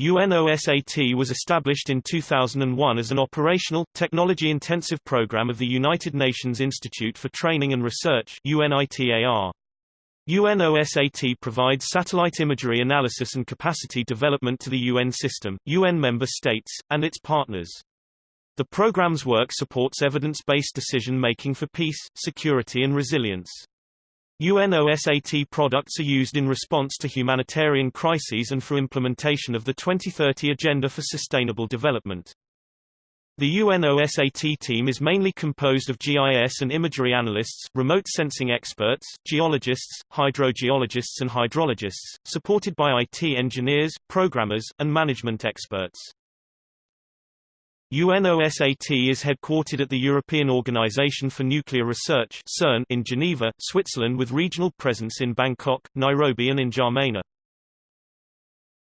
UNOSAT was established in 2001 as an operational, technology-intensive program of the United Nations Institute for Training and Research UNITAR. UNOSAT provides satellite imagery analysis and capacity development to the UN system, UN member states, and its partners. The program's work supports evidence-based decision-making for peace, security and resilience. UNOSAT products are used in response to humanitarian crises and for implementation of the 2030 Agenda for Sustainable Development. The UNOSAT team is mainly composed of GIS and imagery analysts, remote sensing experts, geologists, hydrogeologists and hydrologists, supported by IT engineers, programmers, and management experts. UNOSAT is headquartered at the European Organization for Nuclear Research CERN in Geneva, Switzerland with regional presence in Bangkok, Nairobi and in N'Djamena.